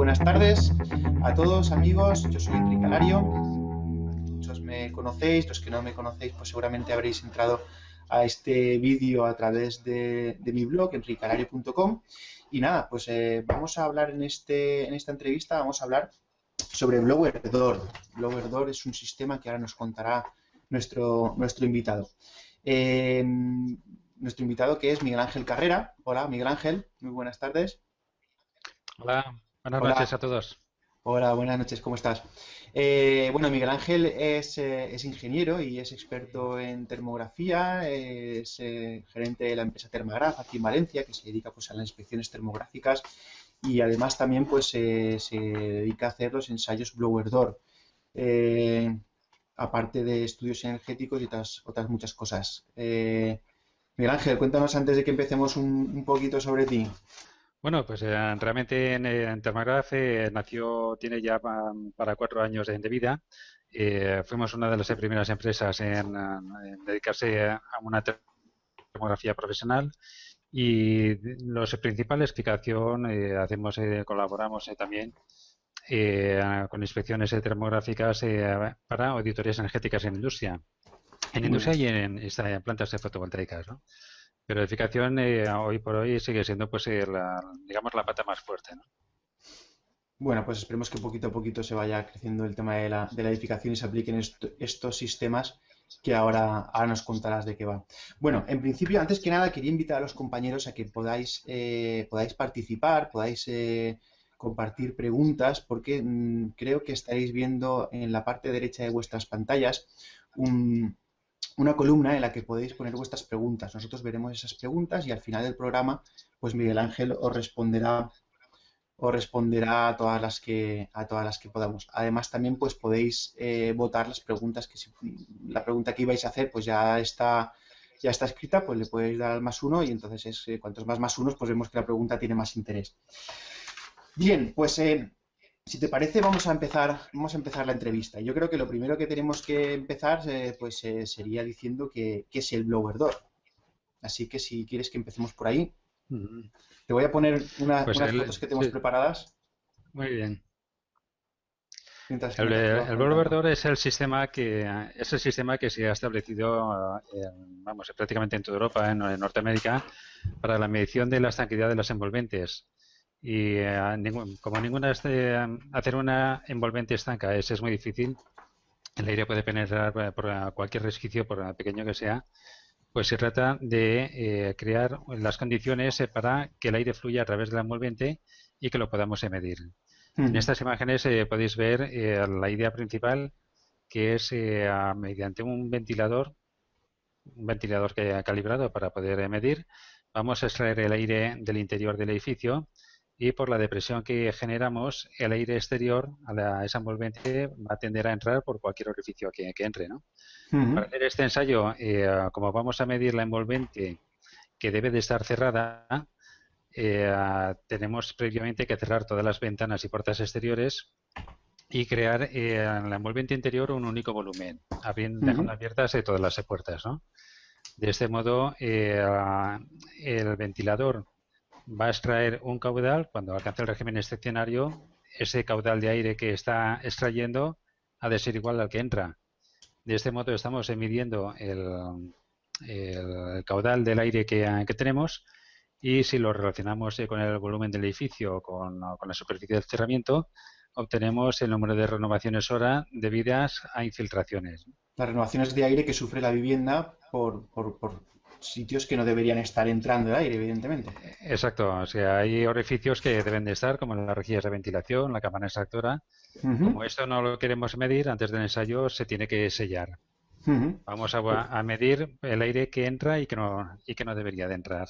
Buenas tardes a todos amigos, yo soy Enrique Alario, muchos me conocéis, los que no me conocéis pues seguramente habréis entrado a este vídeo a través de, mi blog, enricalario.com y nada, pues eh, vamos a hablar en, este, en esta entrevista, vamos a hablar sobre Blowerdor. Blowerdor es un sistema que ahora nos contará nuestro, nuestro invitado. Eh, nuestro invitado que es Miguel Ángel Carrera. Hola, Miguel Ángel, muy buenas tardes. Hola, buenas noches a todos. Hola, buenas noches, ¿cómo estás? Eh, bueno, Miguel Ángel es, eh, es, ingeniero y es experto en termografía, es gerente de la empresa Termagraf aquí en Valencia, que se dedica pues, a las inspecciones termográficas y además también pues, se dedica a hacer los ensayos blower door aparte de estudios energéticos y otras, otras muchas cosas. Eh, Miguel Ángel, cuéntanos antes de que empecemos un, poquito sobre ti. Bueno, pues eh, realmente en, en Termagraph eh, nació, tiene ya para cuatro años de, vida. fuimos una de las primeras empresas en, dedicarse a una termografía profesional y los principales explicación hacemos colaboramos también eh, con inspecciones termográficas eh, para auditorías energéticas en industria. En industria y en, plantas fotovoltaicas, ¿no? Pero la edificación eh, hoy por hoy sigue siendo, pues, la, digamos, la pata más fuerte, ¿no? Bueno, pues esperemos que poquito a poquito se vaya creciendo el tema de la, edificación y se apliquen estos sistemas que ahora, ahora, nos contarás de qué va. Bueno, en principio, antes que nada, quería invitar a los compañeros a que podáis, podáis participar, podáis compartir preguntas porque mm, creo que estaréis viendo en la parte derecha de vuestras pantallas una columna en la que podéis poner vuestras preguntas. Nosotros veremos esas preguntas y al final del programa, pues Miguel Ángel os responderá os responderá a todas las que a todas las que podamos. Además también pues podéis eh, votar las preguntas que si, la pregunta que ibais a hacer pues ya está ya está escrita, pues le podéis dar al más uno y entonces es, eh, cuantos más más unos pues vemos que la pregunta tiene más interés. Bien, pues eh, si te parece vamos a empezar vamos a empezar la entrevista. Yo creo que lo primero que tenemos que empezar eh, pues eh, sería diciendo que, es el blower door. Así que si quieres que empecemos por ahí, te voy a poner pues unas fotos que tenemos preparadas. Muy bien. El, el blower door es el sistema que es el sistema que se ha establecido vamos prácticamente en toda Europa, en, Norteamérica, para la medición de la estanquidad de las envolventes y eh, como ninguna este, hacer una envolvente estanca es, es muy difícil, el aire puede penetrar eh, por cualquier resquicio, por pequeño que sea, pues se trata de eh, crear las condiciones para que el aire fluya a través de la envolvente y que lo podamos medir. En estas imágenes podéis ver la idea principal, que es mediante un ventilador, un ventilador que ha calibrado para poder medir, vamos a extraer el aire del interior del edificio y por la depresión que generamos, el aire exterior a, esa envolvente va a tender a entrar por cualquier orificio que, entre. ¿no? Para hacer este ensayo, eh, como vamos a medir la envolvente que debe de estar cerrada, eh, tenemos previamente que cerrar todas las ventanas y puertas exteriores y crear eh, en la envolvente interior un único volumen, abriendo, dejando abiertas todas las puertas. ¿no? De este modo, el ventilador va a extraer un caudal, cuando alcance el régimen excepcionario, ese caudal de aire que está extrayendo ha de ser igual al que entra. De este modo estamos midiendo el, caudal del aire que, tenemos y si lo relacionamos eh, con el volumen del edificio, con, con la superficie del cerramiento, obtenemos el número de renovaciones hora debidas a infiltraciones. Las renovaciones de aire que sufre la vivienda por sitios que no deberían estar entrando de aire, evidentemente. Exacto, o sea, hay orificios que deben de estar, como las rejillas de ventilación, la cámara extractora. Como esto no lo queremos medir, antes del ensayo se tiene que sellar. Vamos a, medir el aire que entra y que no, y que no debería de entrar.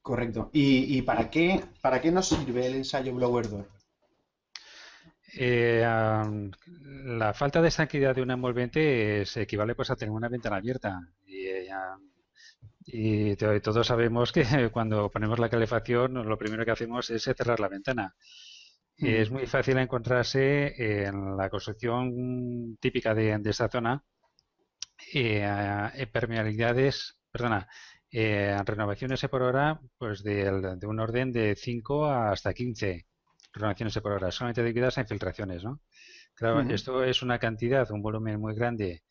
Correcto. ¿Y, para, qué, para qué nos sirve el ensayo blower door? Eh, la falta de estanquidad de una envolvente se equivale pues a tener una ventana abierta. Y, eh, y todos sabemos que cuando ponemos la calefacción, lo primero que hacemos es cerrar la ventana. Y Es muy fácil encontrarse en la construcción típica de, esta zona eh, permeabilidades, perdona, eh, renovaciones por hora pues de, un orden de 5 hasta 15. renovaciones por hora, solamente dedicadas a infiltraciones, ¿no? Claro, esto es una cantidad, un volumen muy grande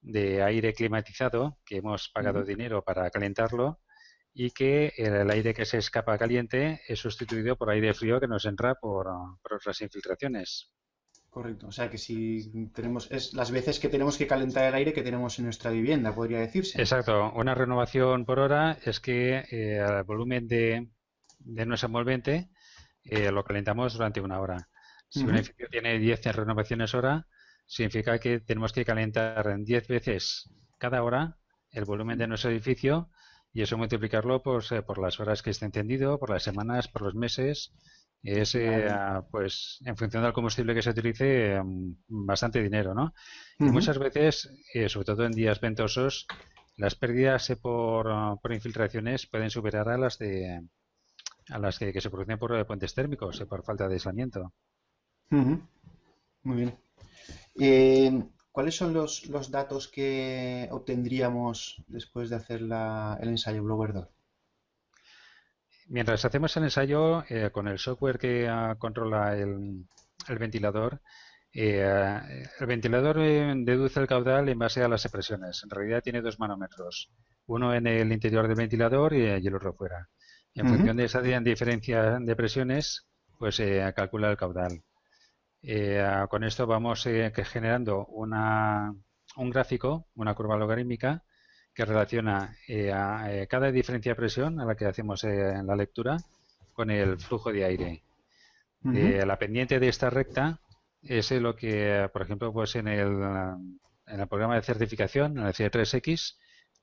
de aire climatizado que hemos pagado dinero para calentarlo y que el, aire que se escapa caliente es sustituido por aire frío que nos entra por, por otras infiltraciones. Correcto. O sea que si tenemos, es las veces que tenemos que calentar el aire que tenemos en nuestra vivienda, podría decirse. Exacto. Una renovación por hora es que eh, el volumen de, de nuestro envolvente eh, lo calentamos durante una hora. Si un edificio tiene 10 renovaciones hora, significa que tenemos que calentar 10 veces cada hora el volumen de nuestro edificio y eso multiplicarlo pues, eh, por las horas que esté encendido, por las semanas, por los meses es eh, pues en función del combustible que se utilice mm, bastante dinero, ¿no? Y muchas veces, eh, sobre todo en días ventosos, las pérdidas por, por, infiltraciones pueden superar a las de a las que, se producen por puentes térmicos, por falta de aislamiento. Muy bien. ¿Cuáles son los, los, datos que obtendríamos después de hacer la, el ensayo Blower 2? Mientras hacemos el ensayo, eh, con el software que ah, controla el, ventilador, eh, el ventilador eh, deduce el caudal en base a las presiones. En realidad tiene dos manómetros, uno en el interior del ventilador y, el otro fuera. en función de esa diferencia de presiones, pues se calcula el caudal. Con esto vamos generando una, un gráfico, una curva logarítmica, que relaciona eh, a, eh, cada diferencia de presión a la que hacemos eh, en la lectura con el flujo de aire. la pendiente de esta recta es lo que, por ejemplo, pues en el, en el programa de certificación, en el C3X,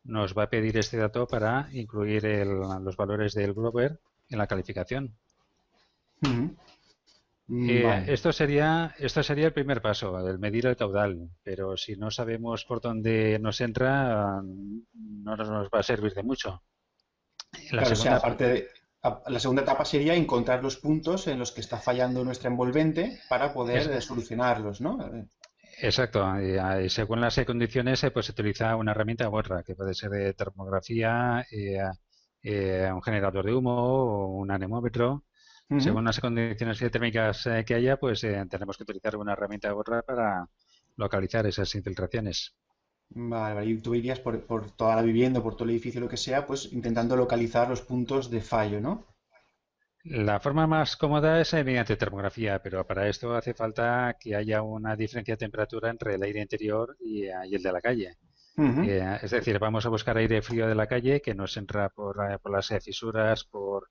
nos va a pedir este dato para incluir los valores del Glover en la calificación. Eh, esto sería esto sería el primer paso, el medir el caudal, pero si no sabemos por dónde nos entra, no nos va a servir de mucho. La, segunda... la segunda etapa sería encontrar los puntos en los que está fallando nuestra envolvente para poder solucionarlos, ¿no? Exacto, y, según las condiciones pues se utiliza una herramienta u otra, que puede ser de termografía, eh, un generador de humo o un anemómetro según las condiciones térmicas eh, que haya, pues eh, tenemos que utilizar una herramienta u otra para localizar esas infiltraciones. Vale, vale. Y tú irías por, toda la vivienda, por todo el edificio, lo que sea, pues intentando localizar los puntos de fallo, ¿no? La forma más cómoda es eh, mediante termografía, pero para esto hace falta que haya una diferencia de temperatura entre el aire interior y, el de la calle. es decir, vamos a buscar aire frío de la calle que nos entra por, por las fisuras, por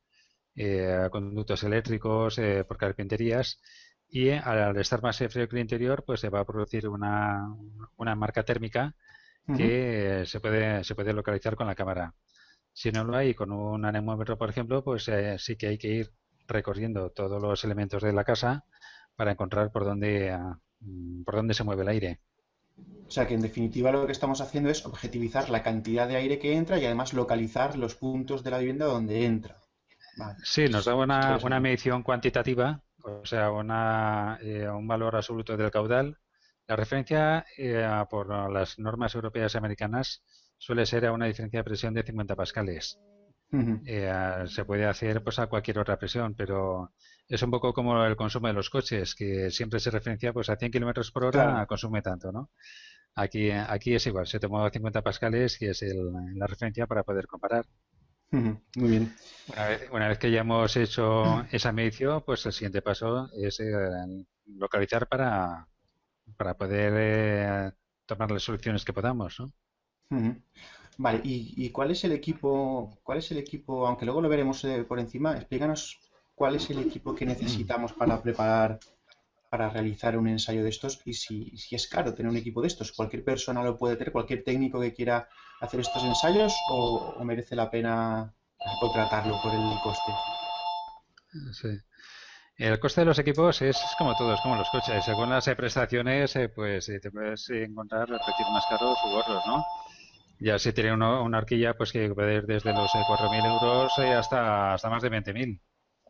eh, conductos eléctricos, eh, por carpinterías y al estar más frío que el interior, pues se va a producir una, una marca térmica que se puede, se puede localizar con la cámara. Si no lo hay con un anemómetro, por ejemplo, pues eh, sí que hay que ir recorriendo todos los elementos de la casa para encontrar por dónde, mm, por dónde se mueve el aire. O sea que en definitiva lo que estamos haciendo es objetivizar la cantidad de aire que entra y además localizar los puntos de la vivienda donde entra. Sí, nos da una, una, medición cuantitativa, o sea, una, eh, un valor absoluto del caudal. La referencia eh, por las normas europeas y americanas suele ser a una diferencia de presión de 50 pascales. Eh, se puede hacer pues a cualquier otra presión, pero es un poco como el consumo de los coches, que siempre se referencia pues a 100 kilómetros por hora consume tanto, ¿no? Aquí, aquí es igual, se tomó 50 pascales y es la referencia para poder comparar. Muy bien. Una vez, que ya hemos hecho esa medición, pues el siguiente paso es eh, localizar para, para poder eh, tomar las soluciones que podamos, ¿no? Vale, ¿Y, cuál es el equipo, cuál es el equipo, aunque luego lo veremos eh, por encima, explícanos cuál es el equipo que necesitamos para preparar, para realizar un ensayo de estos y si, es caro tener un equipo de estos. ¿Cualquier persona lo puede tener? ¿Cualquier técnico que quiera hacer estos ensayos o, merece la pena contratarlo por el coste? Sí. El coste de los equipos es como todos, como los coches. Según las prestaciones, eh, pues eh, te puedes encontrar precios más caros u otros, ¿no? Ya si tiene una horquilla, pues que puede ir desde los 4.000 eh, euros hasta, hasta más de 20.000,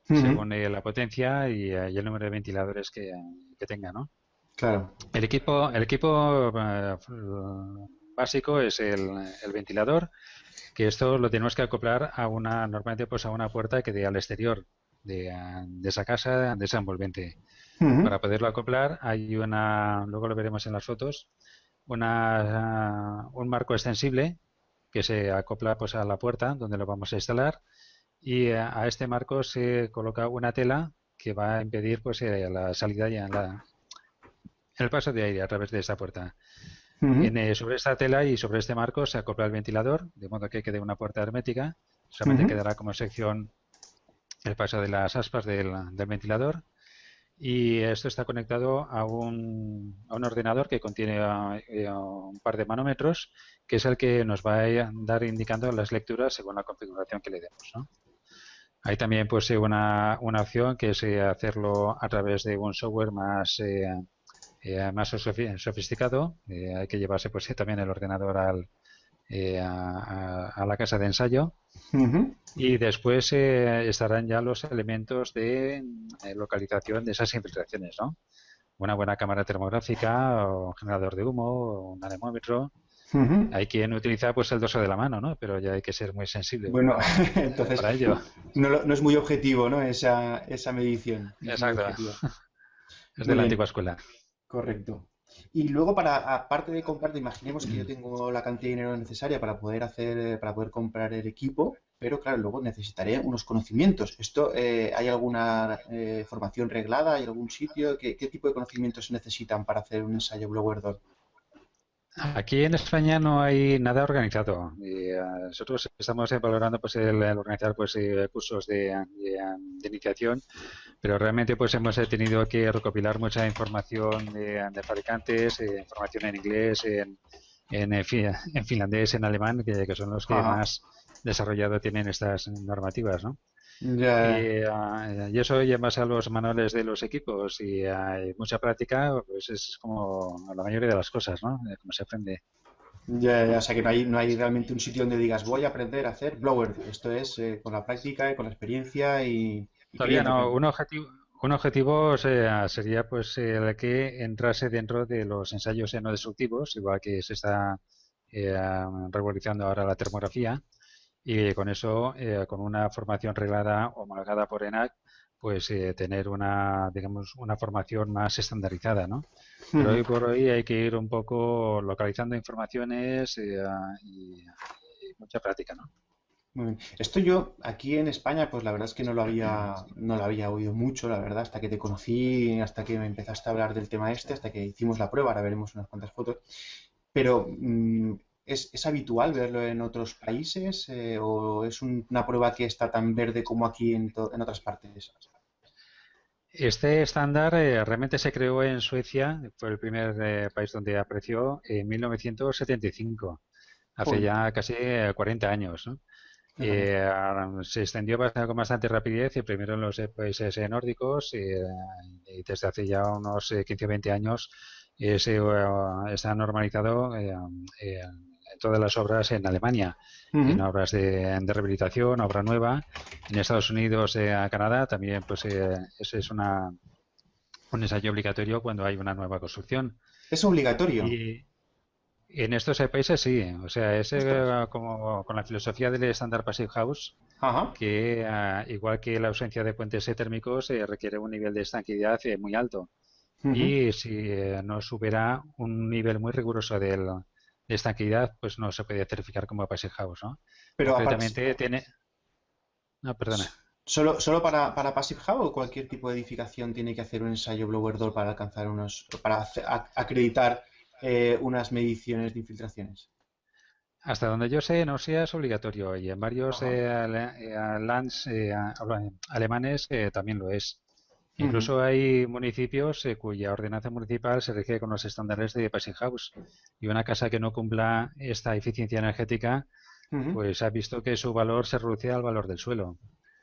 según la potencia y, el número de ventiladores que, que, tenga, ¿no? Claro. El equipo, el equipo básico es el, ventilador, que esto lo tenemos que acoplar a una, normalmente pues a una puerta que dé al exterior de, esa casa, de esa envolvente. Para poderlo acoplar hay una, luego lo veremos en las fotos, una, un marco extensible que se acopla pues a la puerta donde lo vamos a instalar y a, este marco se coloca una tela que va a impedir pues eh, la salida y la, el paso de aire a través de esta puerta. Eh, sobre esta tela y sobre este marco se acopla el ventilador, de modo que quede una puerta hermética. Solamente quedará como sección el paso de las aspas del, ventilador. Y esto está conectado a un, a un ordenador que contiene eh, un par de manómetros, que es el que nos va a dar indicando las lecturas según la configuración que le demos. Hay también pues una, una opción que es hacerlo a través de un software más eh, más sofisticado. Eh, hay que llevarse pues también el ordenador al, eh, a, la casa de ensayo y después estarán ya los elementos de localización de esas infiltraciones, ¿no? Una buena cámara termográfica o un generador de humo o un anemómetro. Hay quien utiliza pues el dorso de la mano, ¿no? Pero ya hay que ser muy sensible. Bueno, entonces para ello. No, no, es muy objetivo, ¿no? Esa, esa medición. Exacto. Es, de la antigua escuela. Correcto. Y luego para, aparte de comprar, imaginemos que yo tengo la cantidad de dinero necesaria para poder hacer, para poder comprar el equipo, pero claro, luego necesitaré unos conocimientos. ¿Esto eh, hay alguna eh, formación reglada? ¿Hay algún sitio? ¿Qué, tipo de conocimientos se necesitan para hacer un ensayo blower door? Aquí en España no hay nada organizado. Y, eh, nosotros estamos valorando pues, el, organizar pues, cursos de, iniciación, pero realmente pues hemos tenido que recopilar mucha información de, fabricantes, eh, información en inglés, en, en, finlandés, en alemán, que, son los que más desarrollado tienen estas normativas, ¿no? Ah, y, eso ya más a los manuales de los equipos y hay mucha práctica, pues es como la mayoría de las cosas, ¿no? Como se aprende. Ya, ya, o sea que no hay, no hay realmente un sitio donde digas voy a aprender a hacer blower. Esto es eh, con la práctica y con la experiencia y... Todavía no. Un objetivo, un objetivo sería pues el que entrase dentro de los ensayos no destructivos, igual que se está eh, revolucionando ahora la termografía y con eso, eh, con una formación reglada homologada por ENAC, pues eh, tener una, digamos, una formación más estandarizada, ¿no? Pero hoy por hoy hay que ir un poco localizando informaciones eh, y, mucha práctica, ¿no? Muy bien. Esto yo aquí en España, pues la verdad es que no lo había, no lo había oído mucho, la verdad, hasta que te conocí, hasta que me empezaste a hablar del tema este, hasta que hicimos la prueba, ahora veremos unas cuantas fotos. Pero mm, ¿Es, habitual verlo en otros países eh, o es una prueba que está tan verde como aquí en, otras partes? Este estándar eh, realmente se creó en Suecia, fue el primer eh, país donde apareció en 1975, hace ya casi 40 años. se extendió con bastante rapidez, y primero en los países nórdicos y desde hace ya unos 15 o 20 años se, ha normalizado todas las obras en Alemania, en obras de, rehabilitación, obra nueva. En Estados Unidos, eh, a Canadá, también pues eh, ese es una, un ensayo obligatorio cuando hay una nueva construcción. ¿Es obligatorio? Y en estos países sí, o sea, es eh, como con la filosofía del estándar Passive House, que igual que la ausencia de puentes térmicos requiere un nivel de estanquidad muy alto. Y si no supera un nivel muy riguroso del, esta actividad pues no se puede certificar como Passive House, ¿no? Pero Concretamente tiene... No, perdona. ¿Solo, solo para, para Passive House o cualquier tipo de edificación tiene que hacer un ensayo blower door para alcanzar unos... para acreditar eh, unas mediciones de infiltraciones? Hasta donde yo sé, no sea es obligatorio y en varios eh, eh, lands alemanes también lo es. Incluso hay municipios eh, cuya ordenanza municipal se rige con los estándares de Passing House y una casa que no cumpla esta eficiencia energética, pues ha visto que su valor se reduce al valor del suelo.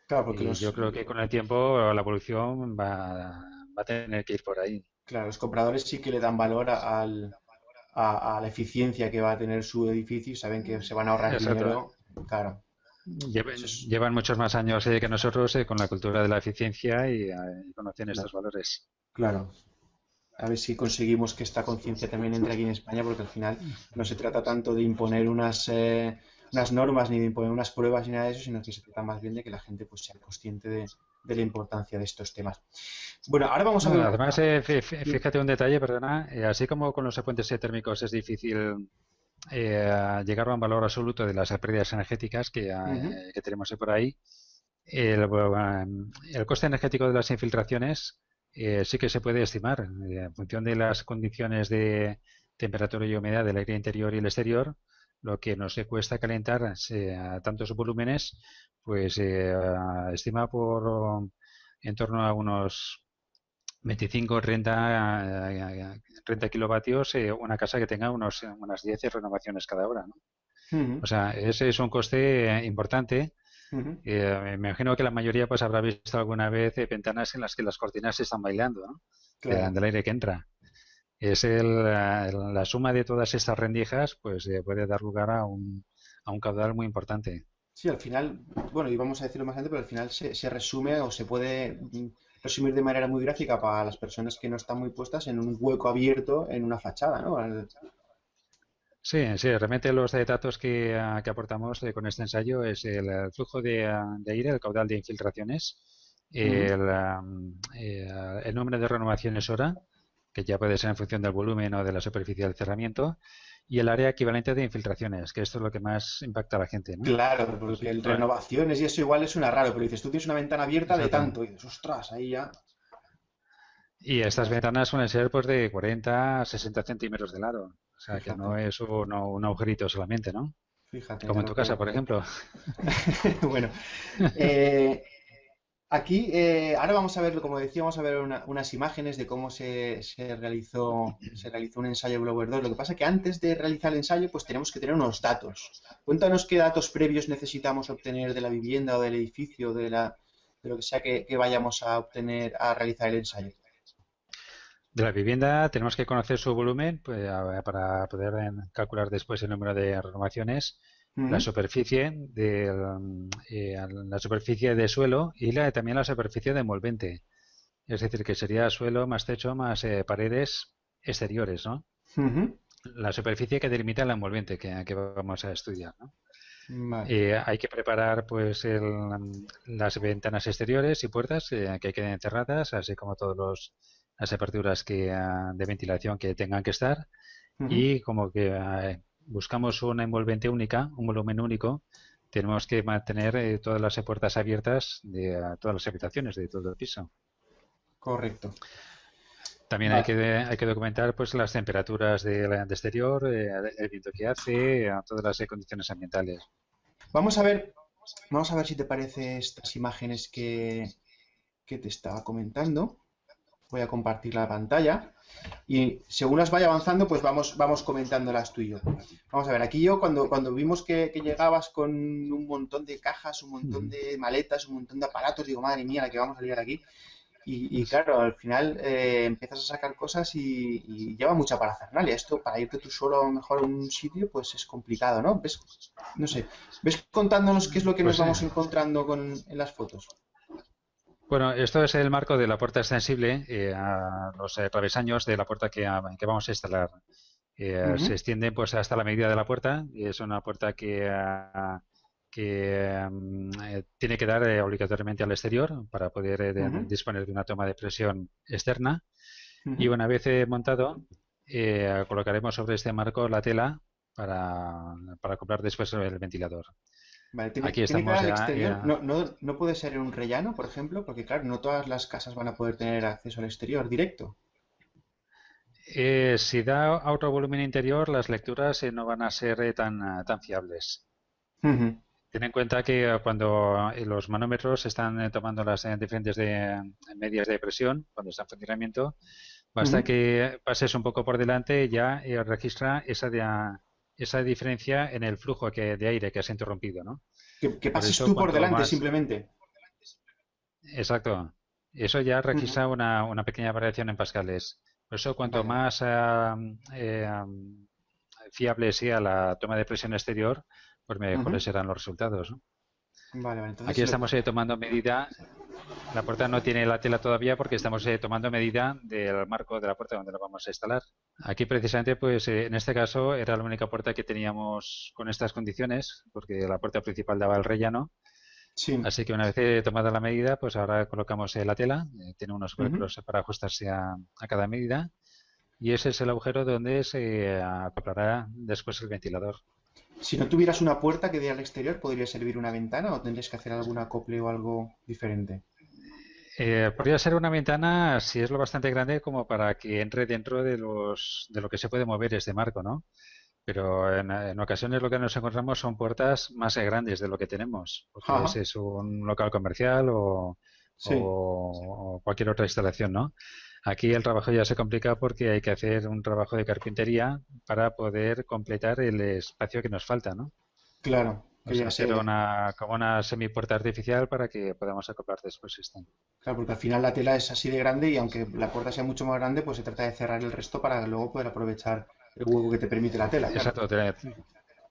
Claro, porque yo creo que con el tiempo la evolución va, a tener que ir por ahí. Claro, los compradores sí que le dan valor a, a, la eficiencia que va a tener su edificio y saben que se van a ahorrar dinero. Claro. Llevan, muchos más años eh, que nosotros eh, con la cultura de la eficiencia y, eh, conocen estos valores. Claro. A ver si conseguimos que esta conciencia también entre aquí en España, porque al final no se trata tanto de imponer unas, unas normas ni de imponer unas pruebas ni nada de eso, sino que se trata más bien de que la gente pues sea consciente de, la importancia de estos temas. Bueno, ahora vamos a ver... Además, eh, fíjate un detalle, perdona, eh, así como con los puentes térmicos es difícil eh, llegar a un valor absoluto de las pérdidas energéticas que, que tenemos por ahí, el, el, coste energético de las infiltraciones sí que se puede estimar en función de las condiciones de temperatura y humedad del aire interior y el exterior lo que nos cuesta calentar a tantos volúmenes, pues eh, estima por en torno a unos 25 30, 30 kilovatios eh, una casa que tenga unos, unas 10 renovaciones cada hora. ¿no? O sea, ese es un coste importante. Eh, me imagino que la mayoría pues habrá visto alguna vez ventanas en las que las cortinas se están bailando, ¿no? del aire que entra es el, la suma de todas estas rendijas, pues eh, puede dar lugar a un, a un caudal muy importante. Sí, al final, bueno, y vamos a decirlo más antes, pero al final se, se resume o se puede mm, resumir de manera muy gráfica para las personas que no están muy puestas en un hueco abierto en una fachada, ¿no? Sí, sí, realmente los datos que, ah, que aportamos eh, con este ensayo es el, flujo de, ah, de, aire, el caudal de infiltraciones, el, eh, el número de renovaciones hora, que ya puede ser en función del volumen o de la superficie del cerramiento, y el área equivalente de infiltraciones, que esto es lo que más impacta a la gente. ¿no? Claro, porque el renovaciones y eso igual es una raro, pero dices, tú tienes una ventana abierta de tanto, y dices, ostras, ahí ya. Y estas ventanas suelen ser pues de 40 a 60 centímetros de lado. O sea, que no es un, un, agujerito solamente, ¿no? Fíjate. Como en tu casa, por ejemplo. bueno, eh, Aquí, eh, ahora vamos a ver, como decía, vamos a ver unas imágenes de cómo se, realizó, se realizó un ensayo Blower 2. Lo que pasa es que antes de realizar el ensayo, pues tenemos que tener unos datos. Cuéntanos qué datos previos necesitamos obtener de la vivienda o del edificio, de, la, de lo que sea que, vayamos a obtener a realizar el ensayo. De la vivienda tenemos que conocer su volumen pues, para poder calcular después el número de renovaciones la superficie de eh, la superficie de suelo y la, también la superficie de envolvente. Es decir, que sería suelo más techo más eh, paredes exteriores, ¿no? La superficie que delimita el envolvente que, que vamos a estudiar, ¿no? Eh, hay que preparar pues las ventanas exteriores y puertas que queden cerradas, así como todas las aperturas que, ah, de ventilación que tengan que estar y como que ah, buscamos una envolvente única, un volumen único, tenemos que mantener eh, todas las puertas abiertas de todas las habitaciones de todo el piso. Correcto. También hay, que, hay que documentar pues las temperaturas del de exterior, eh, el viento que hace, todas las condiciones ambientales. Vamos a ver, vamos a ver si te parece estas imágenes que, que te estaba comentando. Voy a compartir la pantalla y según las vaya avanzando, pues vamos, vamos comentándolas tú y yo. Vamos a ver, aquí yo cuando, cuando vimos que, llegabas con un montón de cajas, un montón de maletas, un montón de aparatos, digo, madre mía, la que vamos a liar aquí. Y, claro, al final eh, empiezas a sacar cosas y, lleva mucha parafernalia. Esto, para irte tú solo a mejor a un sitio, pues es complicado, ¿no? ¿Ves? No sé. ¿Ves contándonos qué es lo que nos pues vamos encontrando con, en las fotos? Bueno, esto es el marco de la puerta extensible eh, a los eh, travesaños de la puerta que, que vamos a instalar. Eh, se extiende pues hasta la medida de la puerta es una puerta que, que mm, tiene que dar obligatoriamente al exterior para poder disponer de una toma de presión externa. Y una vez montado, colocaremos sobre este marco la tela para, para acoplar después el ventilador. Vale, tiene, Aquí estamos exterior. No, no, no, puede ser en un rellano, por ejemplo, porque claro, no todas las casas van a poder tener acceso al exterior directo. Eh, si da otro volumen interior, las lecturas eh, no van a ser eh, tan, tan fiables. Ten en cuenta que cuando los manómetros están tomando las diferentes de, medias de presión, cuando está en funcionamiento, basta que pases un poco por delante ya registra esa de, esa diferencia en el flujo que, de aire que has interrumpido, ¿no? Que, pases tú por delante simplemente. Exacto. Eso ya registra una, una, pequeña variación en pascales. Por eso, cuanto más eh, fiable sea la toma de presión exterior, pues mejores serán los resultados. ¿no? Vale, vale, Aquí estamos eh, tomando medida. La puerta no tiene la tela todavía porque estamos eh, tomando medida del marco de la puerta donde la vamos a instalar. Aquí precisamente, pues eh, en este caso era la única puerta que teníamos con estas condiciones, porque la puerta principal daba al rellano. Sí. Así que una vez tomada la medida, pues ahora colocamos la tela, tiene unos huecos para ajustarse a, a, cada medida y ese es el agujero donde se acoplará después el ventilador. Si no tuvieras una puerta que dé al exterior, ¿podría servir una ventana o tendrías que hacer algún acople o algo diferente? Eh, podría ser una ventana si es lo bastante grande como para que entre dentro de, los, de lo que se puede mover este marco, ¿no? Pero en, ocasiones lo que nos encontramos son puertas más grandes de lo que tenemos, porque ese es un local comercial o, o, cualquier otra instalación, ¿no? Aquí el trabajo ya se complica porque hay que hacer un trabajo de carpintería para poder completar el espacio que nos falta, ¿no? Claro. O sea, hacer una, como una semipuerta artificial para que podamos acoplar después esto. Claro, porque al final la tela es así de grande y aunque la puerta sea mucho más grande, pues se trata de cerrar el resto para luego poder aprovechar el hueco que te permite la tela. Exacto.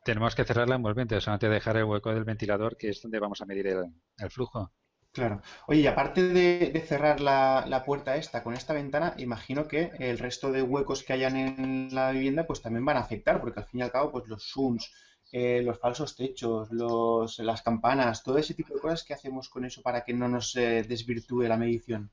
Tenemos que cerrar la envolvente, o sea, antes de dejar el hueco del ventilador, que es donde vamos a medir el flujo. Claro. Oye, y aparte de, cerrar la, puerta esta con esta ventana, imagino que el resto de huecos que hayan en la vivienda pues también van a afectar, porque al fin y al cabo pues los zooms, eh, los falsos techos, los, las campanas, todo ese tipo de cosas, ¿qué hacemos con eso para que no nos eh, desvirtúe la medición?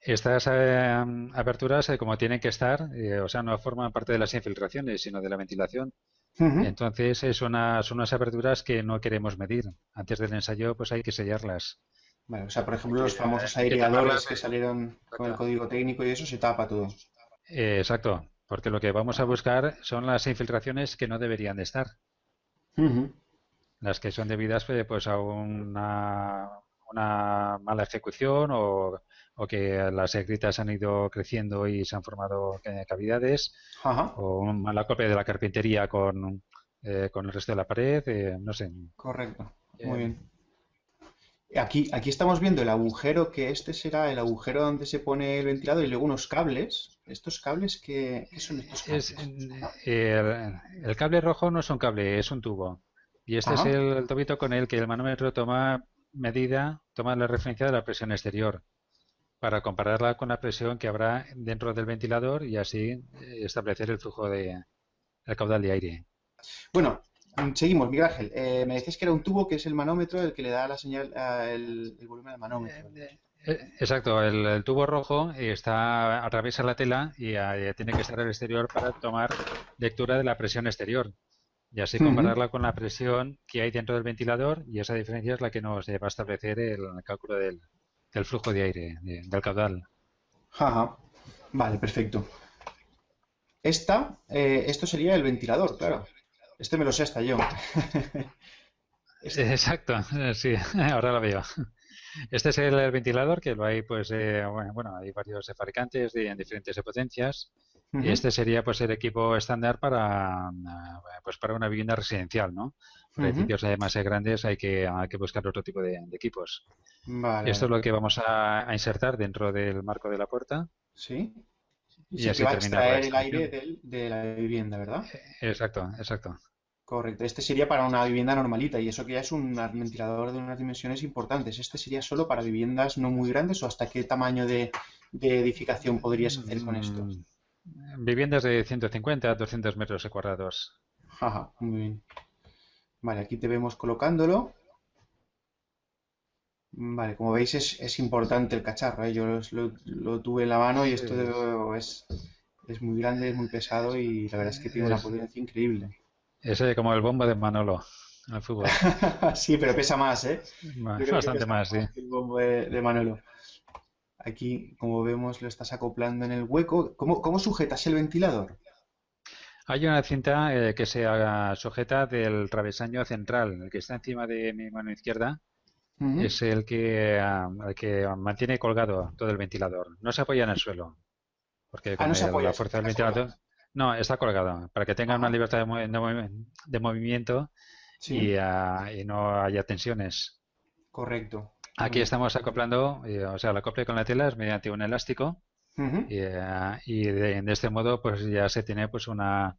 Estas eh, aperturas, como tienen que estar, o sea, no forman parte de las infiltraciones, sino de la ventilación. Entonces, son unas aperturas que no queremos medir. Antes del ensayo, pues hay que sellarlas. Vale, o sea, por ejemplo, los famosos aireadores que salieron con el código técnico y eso se tapa todo. Eh, exacto, porque lo que vamos a buscar son las infiltraciones que no deberían de estar. Las que son debidas pues, pues a una, una mala ejecución o o que las gritas han ido creciendo y se han formado cavidades, o un mala copia de la carpintería con, eh, con el resto de la pared, eh, no sé. Correcto, muy bien. Aquí, aquí estamos viendo el agujero, que este será el agujero donde se pone el ventilador y luego unos cables. ¿Estos cables qué, son estos cables? el, cable rojo no es un cable, es un tubo. Y este es el, el tubito con el que el manómetro toma medida, toma la referencia de la presión exterior para compararla con la presión que habrá dentro del ventilador y así eh, establecer el flujo de el caudal de aire. Bueno, seguimos, Miguel Ángel. Eh, me decías que era un tubo que es el manómetro el que le da la señal, el, volumen del manómetro. Eh, exacto, el, tubo rojo está atraviesa la tela y tiene que estar al exterior para tomar lectura de la presión exterior y así compararla con la presión que hay dentro del ventilador y esa diferencia es la que nos va a establecer el cálculo del, del flujo de aire, del caudal. Ajá. Vale, perfecto. Esta, eh, esto sería el ventilador, claro. Este me lo sé hasta yo. Exacto, sí, ahora lo veo. Este es el ventilador que lo hay, pues, eh, bueno, hay varios fabricantes de, en diferentes potencias. Y este sería, pues, el equipo estándar para, pues, para una vivienda residencial, ¿no? Para edificios además grandes hay que, hay que buscar otro tipo de equipos. Esto es lo que vamos a, insertar dentro del marco de la puerta. Sí. Y, así va a extraer el aire de la vivienda, ¿verdad? Exacto, exacto. Correcto. Este sería para una vivienda normalita y eso que ya es un ventilador de unas dimensiones importantes. ¿Este sería solo para viviendas no muy grandes o hasta qué tamaño de, edificación podrías hacer con esto? Mm, viviendas de 150 a 200 metros cuadrados. Ajá, muy bien. Vale, aquí te vemos colocándolo. Vale, como veis es, es importante el cacharro, ¿eh? yo lo, tuve en la mano y esto es, es muy grande, es muy pesado y la verdad es que tiene una potencia increíble. Es como el bombo de Manolo al fútbol. sí, pero pesa más, ¿eh? bastante más, sí. El bombo de, Manolo. Aquí, como vemos, lo estás acoplando en el hueco. ¿Cómo, cómo sujetas el ventilador? Hay una cinta eh, que se sujeta del travesaño central, el que está encima de mi mano izquierda es el que, ah, que mantiene colgado todo el ventilador. No se apoya en el suelo. Porque ah, con la fuerza del ventilador. No, está colgado. Para que tenga una libertad de, movimiento ah, y, no haya tensiones. Correcto. Aquí estamos acoplando, eh, o sea, la acople con la tela es mediante un elástico. Y, de, este modo, pues ya se tiene pues una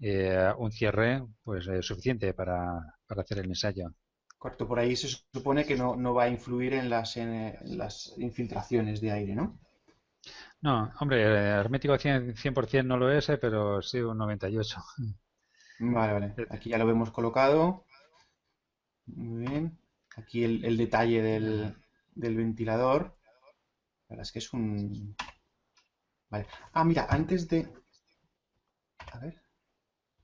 eh, un cierre pues eh, suficiente para hacer el ensayo. Correcto, por ahí se supone que no, va a influir en las, las infiltraciones de aire, ¿no? No, hombre, hermético 100%, 100 no lo es, eh, pero sí un 98. Vale, vale. Aquí ya lo vemos colocado. Muy bien. Aquí el, detalle del, ventilador. La verdad es que es un... Vale. Ah, mira, antes de... A ver.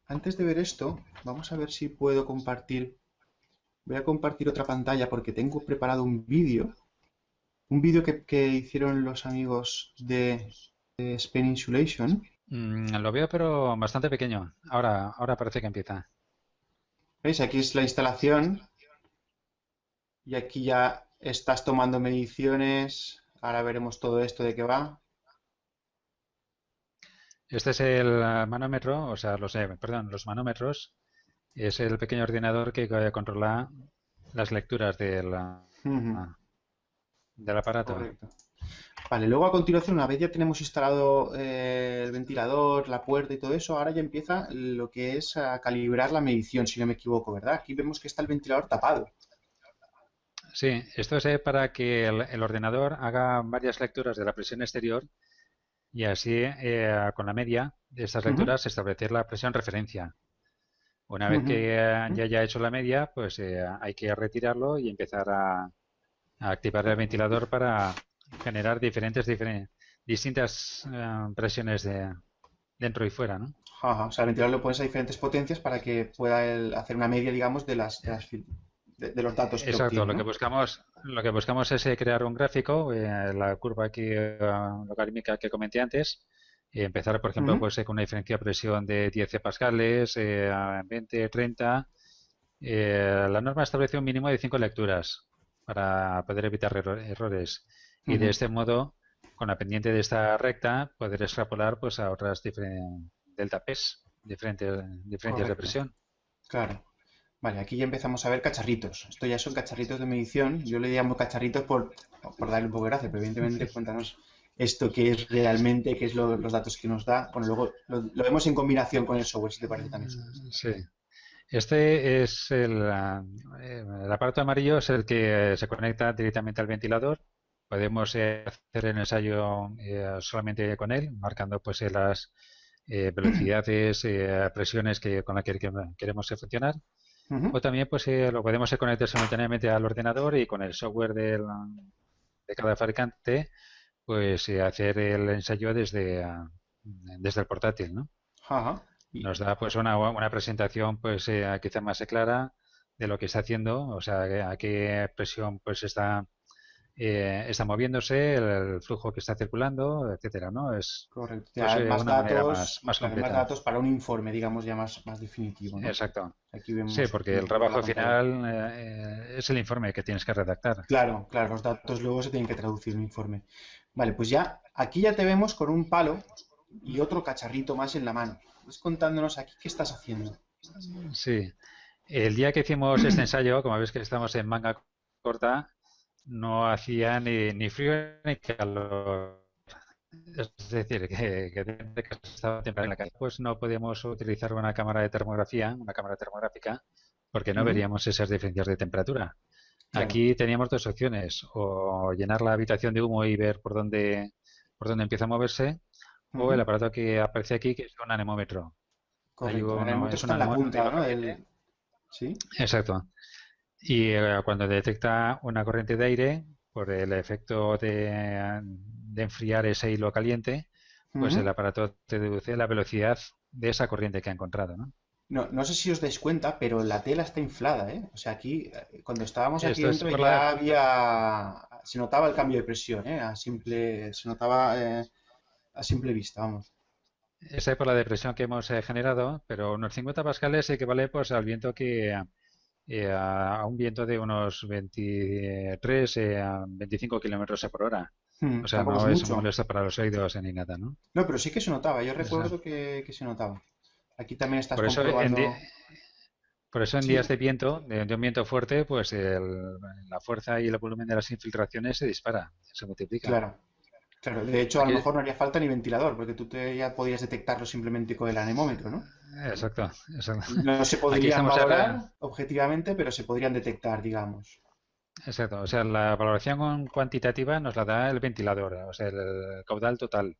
Antes de ver esto, vamos a ver si puedo compartir... Voy a compartir otra pantalla porque tengo preparado un vídeo. Un vídeo que, hicieron los amigos de, de Spain Insulation. Mm, lo veo, pero bastante pequeño. Ahora, ahora parece que empieza. ¿Veis? Aquí es la instalación y aquí ya estás tomando mediciones. Ahora veremos todo esto de qué va. Este es el manómetro, o sea, los, perdón, los manómetros. Es el pequeño ordenador que controla las lecturas del, del aparato. Vale, luego a continuación, una vez ya tenemos instalado eh, el ventilador, la puerta y todo eso, ahora ya empieza lo que es a calibrar la medición, si no me equivoco, ¿verdad? Aquí vemos que está el ventilador tapado. Sí, esto es eh, para que el, ordenador haga varias lecturas de la presión exterior y así eh, con la media de estas lecturas establecer la presión referencia. Una vez que ya haya hecho la media, pues eh, hay que retirarlo y empezar a, activar el ventilador para generar diferentes, distintas presiones de dentro y fuera, ¿no? Ajá, o sea, el ventilador lo pones a diferentes potencias para que pueda hacer una media, digamos, de las, de las de, los datos que Exacto, lo que buscamos lo que buscamos es eh, crear un gráfico, eh, la curva aquí eh, logarítmica que comenté antes, empezar, por ejemplo, pues, con una diferencia de presión de 10 pascales, 20, 30. la norma establece un mínimo de 5 lecturas para poder evitar errores. Y de este modo, con la pendiente de esta recta, poder extrapolar pues, a otras delta P's, diferentes, diferentes de presión. Claro. Vale, aquí ya empezamos a ver cacharritos. Esto ya son cacharritos de medición. Yo le llamo cacharritos por, por darle un poco de gracia, pero evidentemente cuéntanos esto qué es realmente, qué es los datos que nos da. Bueno, luego lo, vemos en combinación con el software, si te parece también. Sí. Este es el, el aparato amarillo, es el que se conecta directamente al ventilador. Podemos eh, hacer el ensayo eh, solamente con él, marcando pues las eh, velocidades, presiones que, con las que queremos funcionar. O también pues eh, lo podemos conectar simultáneamente al ordenador y con el software de cada fabricante pues eh, hacer el ensayo desde, ah, desde el portátil, ¿no? Nos da pues una, una presentación pues eh, quizá más clara de lo que está haciendo, o sea, a qué presión pues está eh, está moviéndose, el, flujo que está circulando, etcétera, ¿no? Es correcto. Pues, eh, más, datos, más, datos para un informe, digamos, ya más, más definitivo. Exacto. sí, porque el trabajo final eh, es el informe que tienes que redactar. Claro, claro, los datos luego se tienen que traducir en un informe. Vale, pues ya, aquí ya te vemos con un palo y otro cacharrito más en la mano. Estás contándonos aquí qué estás haciendo. Sí. El día que hicimos este ensayo, como ves que estamos en manga corta, no hacía ni, ni frío ni calor. Es decir, que, que estaba temprano en la calle. Pues no podíamos utilizar una cámara de termografía, una cámara termográfica, porque no veríamos esas diferencias de temperatura. Aquí teníamos dos opciones, o llenar la habitación de humo y ver por dónde, por dónde empieza a moverse, o el aparato que aparece aquí, que es un anemómetro. Correcto. es una la punta, ¿no? ¿Sí? Exacto. Y eh, cuando detecta una corriente de aire, por el efecto de, enfriar ese hilo caliente, pues el aparato te deduce la velocidad de esa corriente que ha encontrado, ¿no? No, no sé si os dais cuenta, pero la tela está inflada, ¿eh? O sea, aquí, eh, cuando estábamos aquí dentro ya había... Se notaba el cambio de presión, ¿eh? A simple... Se notaba eh, a simple vista, vamos. Esa es por la depresión que hemos generado, pero unos 50 pascales equivale pues al viento que, eh, a, un viento de unos 23 eh, a 25 kilómetros por hora. Hmm, o sea, no es molesto para los oídos ni nada, ¿no? No, pero sí que se notaba. Yo recuerdo que, se notaba. Aquí también estás por eso En por eso en días de viento, de, un viento fuerte, pues la fuerza y el volumen de las infiltraciones se dispara, se multiplica. Claro. Claro, de hecho a lo mejor no haría falta ni ventilador, porque tú te, ya podrías detectarlo simplemente con el anemómetro, ¿no? Exacto, exacto. No se podrían valorar objetivamente, pero se podrían detectar, digamos. Exacto, o sea, la valoración cuantitativa nos la da el ventilador, o sea, el caudal total.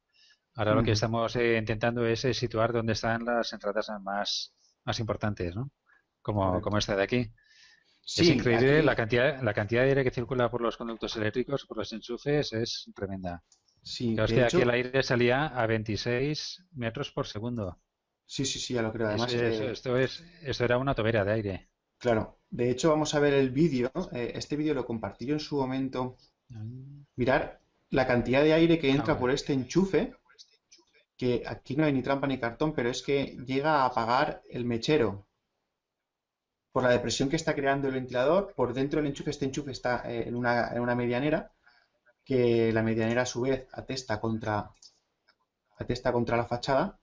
Ahora lo que estamos eh, intentando es eh, situar dónde están las entradas más, más importantes, ¿no? Como, como esta de aquí. es increíble la cantidad la cantidad de aire que circula por los conductos eléctricos, por los enchufes, es tremenda. Sí, es que aquí el aire salía a 26 metros por segundo. Sí, sí, sí, ya lo creo. Además, eh, esto, es, esto era una tobera de aire. claro. De hecho, vamos a ver el vídeo. eh, este vídeo lo compartí yo en su momento. Mirar la cantidad de aire que entra Ah, por este enchufe, que aquí no hay ni trampa ni cartón, pero es que llega a apagar el mechero. Por la depresión que está creando el ventilador, por dentro del enchufe, este enchufe está eh, en una, en una medianera, que la medianera a su vez atesta contra, atesta contra la fachada,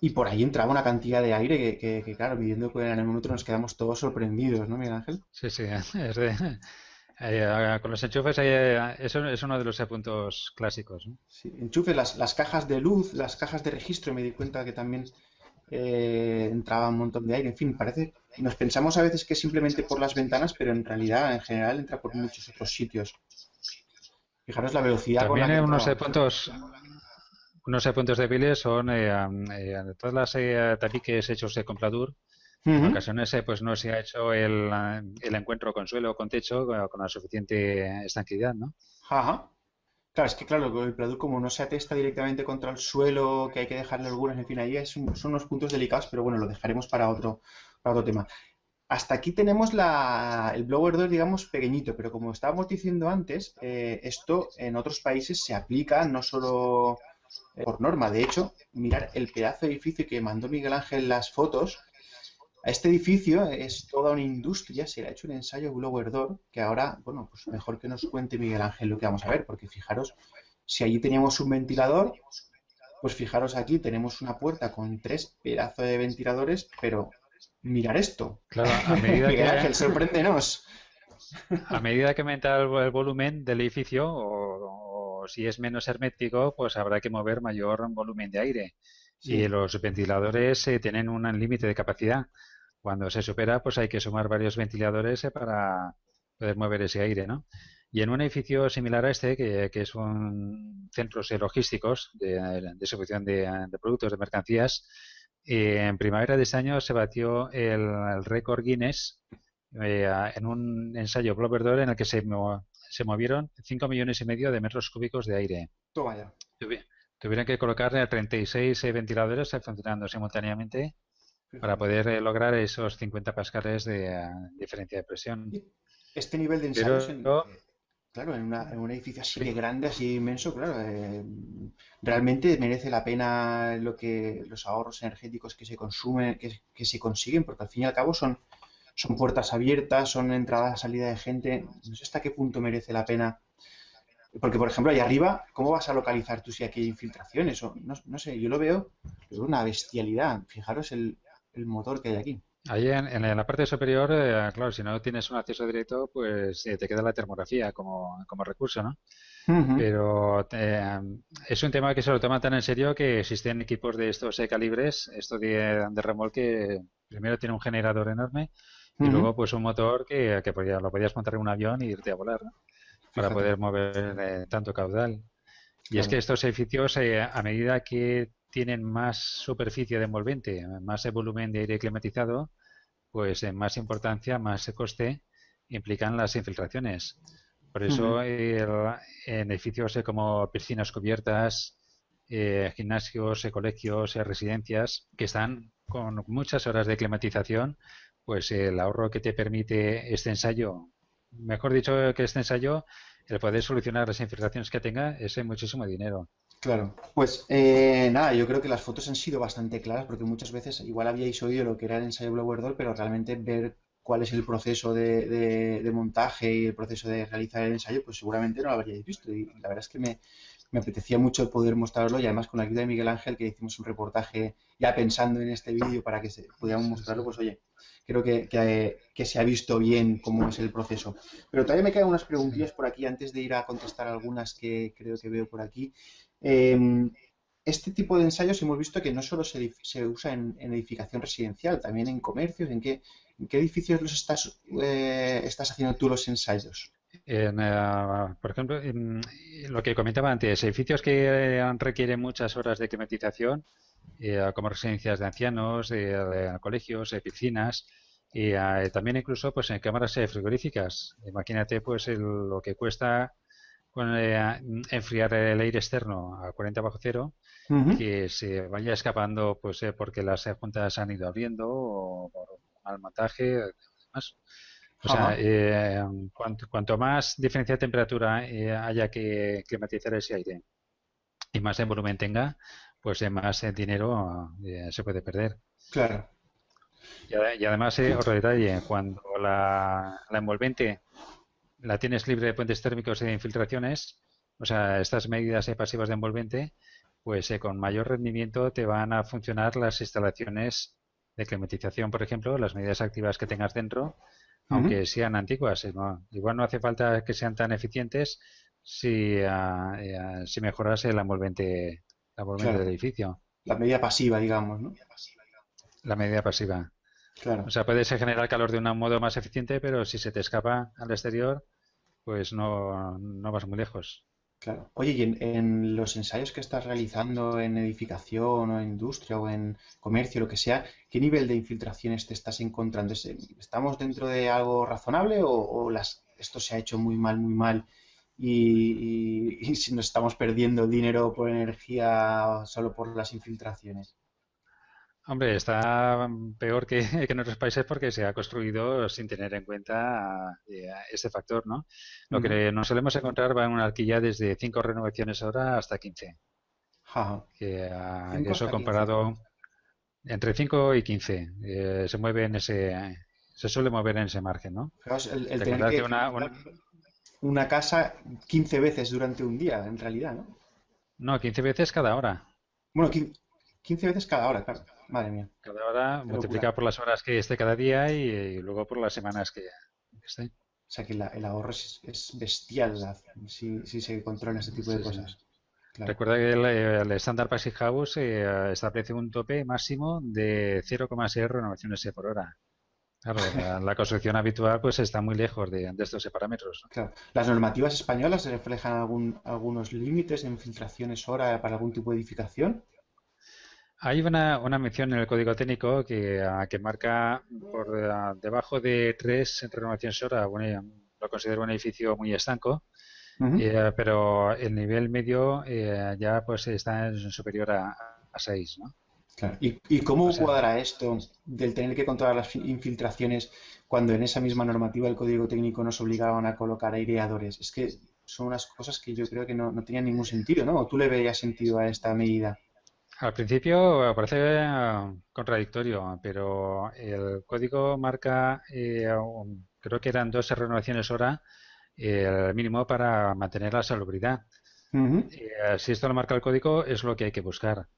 y por ahí entraba una cantidad de aire que, que- que, claro, midiendo con el anemómetro nos quedamos todos sorprendidos, ¿no, Miguel Ángel? Sí, sí, es de- eh, con los enchufes eh, eso es uno de los puntos clásicos, ¿no? Sí, enchufe, las, las cajas de luz, las cajas de registro, me di cuenta que también eh, entraba un montón de aire. En fin, parece, nos pensamos a veces que simplemente por las ventanas, pero en realidad, en general, entra por muchos otros sitios. Fijaros la velocidad con la También que unos puntos, unos puntos débiles son eh, eh, todas las eh, tabiques hechos de Compladur. En ocasiones eh, pues no se ha hecho el, el encuentro con suelo o con techo con la suficiente estanquidad, ¿no? Ajá. Claro, es que claro, el Pladur como no se atesta directamente contra el suelo, que hay que dejarle algunas, en fin, ahí es un- son unos puntos delicados, pero bueno, lo dejaremos para otro, para otro tema. Hasta aquí tenemos la, el blower door, digamos, pequeñito, pero como estábamos diciendo antes, eh, esto en otros países se aplica no solo por norma. De hecho, mirar el pedazo de edificio que mandó Miguel Ángel las fotos. A este edificio es toda una industria, se le ha hecho un ensayo blower door, que ahora, bueno, pues mejor que nos cuente Miguel Ángel lo que vamos a ver, porque fijaros, si allí teníamos un ventilador, pues fijaros aquí, tenemos una puerta con tres pedazos de ventiladores, pero mirar esto. Claro, a medida Miguel que, Ángel, sorpréndenos. a medida que aumenta el, el volumen del edificio o, si es menos hermético, pues habrá que mover mayor volumen de aire. Sí. Y los ventiladores eh, tienen un límite de capacidad. Cuando se supera, pues hay que sumar varios ventiladores eh, para poder mover ese aire, ¿no? Y en un edificio similar a este, que, que es un centros logísticos de, distribución de, de productos, de mercancías, eh, en primavera de este año se batió el, el récord Guinness eh, en un ensayo door en el que se, se movieron 5 millones y medio de metros cúbicos de aire. Toma ya. Tuvi- Tuvieron que colocar eh, 36 eh, ventiladores eh, funcionando simultáneamente para poder eh, lograr esos 50 pascales de diferencia de presión. Este nivel de Pero ensayos, en- eh, claro, en, una- en un edificio así de grande, así inmenso, claro, eh, realmente merece la pena lo que los ahorros energéticos que se consumen, que, que se consiguen, porque al fin y al cabo son, son puertas abiertas, son entrada, salida de gente. No sé hasta qué punto merece la pena. Porque, por ejemplo, ahí arriba, ¿cómo vas a localizar tú si aquí hay infiltraciones? O, no, no sé, yo lo veo, lo veo una bestialidad. Fijaros el, el motor que hay aquí. Ahí en, en la parte superior, eh, claro, si no tienes un acceso directo, pues eh, te queda la termografía como, como recurso, ¿no? Pero eh, es un tema que se lo toma tan en serio que existen equipos de estos eh, calibres, esto de, de remolque, primero tiene un generador enorme y luego pues un motor que, que podía- lo podías montar en un avión e irte a volar, ¿no? Para poder mover eh, tanto caudal. Y es que estos edificios, eh, a medida que tienen más superficie de envolvente, más eh, volumen de aire climatizado, pues en más importancia, más coste implican las infiltraciones. Por eso el- en edificios eh, como piscinas cubiertas, eh, gimnasios, eh, colegios, eh, residencias, que están con muchas horas de climatización, pues el ahorro que te permite este ensayo, mejor dicho que este ensayo, el poder solucionar las infiltraciones que tenga, es eh, muchísimo dinero. Claro, pues eh, nada, yo creo que las fotos han sido bastante claras porque muchas veces igual habíais oído lo que era el ensayo Blower Door, pero realmente ver cuál es el proceso de, de- de montaje y el proceso de realizar el ensayo, pues seguramente no lo habríais visto. Y la verdad es que me, me apetecía mucho poder mostrarlo y además con la ayuda de Miguel Ángel, que hicimos un reportaje ya pensando en este vídeo para que se, pudiéramos mostrarlo, pues oye, creo que, que- que se ha visto bien cómo es el proceso. Pero todavía me quedan unas preguntillas por aquí antes de ir a contestar algunas que creo que veo por aquí. Em, este tipo de ensayos hemos visto que no solo se, usa en, edificación residencial, también en comercios. ¿En qué, edificios los estás, eh, estás haciendo tú los ensayos? Eh, por ejemplo, lo que comentaba antes, edificios que requieren muchas horas de climatización, como residencias de ancianos, colegios, piscinas, y también incluso pues en cámaras frigoríficas. Imagínate pues lo que cuesta enfriar el aire externo a 40 bajo cero que se vaya escapando pues eh, porque las juntas han ido abriendo o por mal montaje demás. O sea, eh, cuanto, más diferencia de temperatura eh, haya que climatizar ese aire y más en volumen tenga, pues más dinero se puede perder. Claro. Y, además, otro detalle, cuando la, la envolvente la tienes libre de puentes térmicos y de infiltraciones, o sea, estas medidas pasivas de envolvente, pues eh, con mayor rendimiento te van a funcionar las instalaciones de climatización, por ejemplo, las medidas activas que tengas dentro, aunque sean antiguas. Eh, igual no hace falta que sean tan eficientes si, eh, si mejoras el envolvente, del edificio. La medida pasiva, digamos, ¿no? La medida pasiva. Claro. O sea, puedes generar calor de un modo más eficiente, pero si se te escapa al exterior, pues no, no vas muy lejos. Claro. Oye, y en, los ensayos que estás realizando en edificación o en industria o en comercio, lo que sea, ¿qué nivel de infiltraciones te estás encontrando? ¿Estamos dentro de algo razonable o, esto se ha hecho muy mal, muy mal y, si nos estamos perdiendo dinero por energía solo por las infiltraciones? Hombre, está peor que, en otros países porque se ha construido sin tener en cuenta eh, ese factor, ¿no? Lo que nos solemos encontrar va en una alquilla desde 5 renovaciones hora hasta 15. Que, ah, eso comparado entre 5 y 15 eh, se mueve en ese se suele mover en ese margen, ¿no? el, tener que una, una... casa 15 veces durante un día, en realidad, ¿no? No, 15 veces cada hora. Bueno, 15 veces cada hora, claro. Madre mía. Cada hora multiplicado por las horas que esté cada día y, luego por las semanas que esté. O sea que el ahorro es, bestial si, se controla ese tipo de cosas. Recuerda que el, estándar Passive House eh, establece un tope máximo de 0,6 renovaciones por hora. Claro, la, construcción habitual pues está muy lejos de, estos parámetros. Claro. ¿Las normativas españolas reflejan algún, algunos límites de infiltraciones hora para algún tipo de edificación? Hay una, una, mención en el código técnico que, ah, que marca por ah, debajo de tres renovaciones hora, bueno, lo considero un edificio muy estanco, eh, pero el nivel medio eh, ya pues está superior a, a 6, ¿no? Claro. ¿Y, ¿Y, cómo cuadra esto del tener que controlar las infiltraciones cuando en esa misma normativa el código técnico nos obligaban a colocar aireadores? Es que son unas cosas que yo creo que no, no tenían ningún sentido, ¿no? ¿O tú le veías sentido a esta medida? Al principio parece eh, contradictorio, pero el código marca, eh, creo que eran dos renovaciones hora, el mínimo para mantener la salubridad. Eh, si esto lo marca el código, es lo que hay que buscar.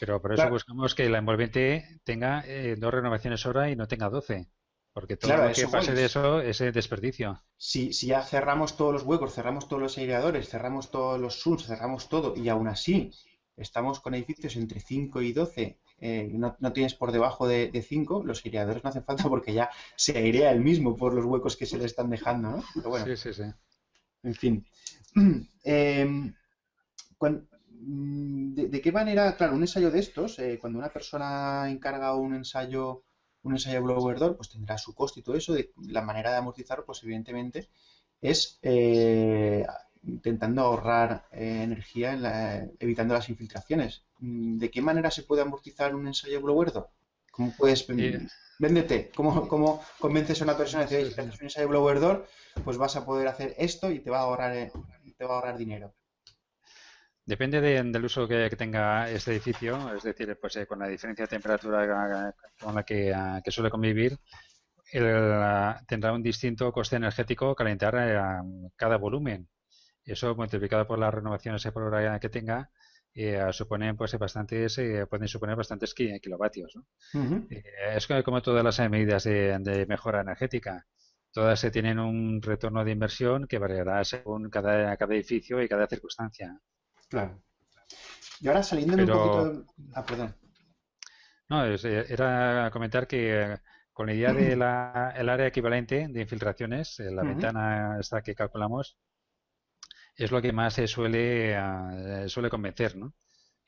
Pero por eso buscamos que la envolvente tenga dos renovaciones hora y no tenga doce. Porque todo lo que pase de eso es desperdicio. Si, si ya cerramos todos los huecos, cerramos todos los aireadores, cerramos todos los SUNS, cerramos todo, y aún así estamos con edificios entre 5 y 12, eh, no, no, tienes por debajo de, 5, los aireadores no hacen falta porque ya se airea el mismo por los huecos que se le están dejando, ¿no? sí, sí, sí. En fin. Em, mm, de, qué manera, claro, un ensayo de estos, eh, cuando una persona encarga un ensayo un ensayo blower door, pues tendrá su coste y todo eso. De, la manera de amortizarlo, pues evidentemente, es eh, intentando ahorrar eh, energía evitando las infiltraciones. Mm, ¿De qué manera se puede amortizar un ensayo blower-door? ¿Cómo puedes véndete? ¿Cómo, ¿Cómo, convences a una persona de decir, si haces un ensayo blower-door, pues vas a poder hacer esto y te va a ahorrar, eh, te va a ahorrar dinero? Depende del uso que, tenga este edificio, es decir, pues eh, con la diferencia de temperatura con la que, que suele convivir, tendrá un distinto coste energético calentar cada volumen. Eso multiplicado por las renovaciones por hora que tenga, eh, suponen pues bastantes eh, pueden suponer bastantes kilovatios eh, es como todas las medidas de, mejora energética. Todas se tienen un retorno de inversión que variará según cada, cada edificio y cada circunstancia. Claro. Y ahora saliéndome un poquito... Ah, perdón. No, era comentar que con la idea del área equivalente de infiltraciones, la ventana esta que calculamos, es lo que más se suele, uh, suele convencer, ¿no?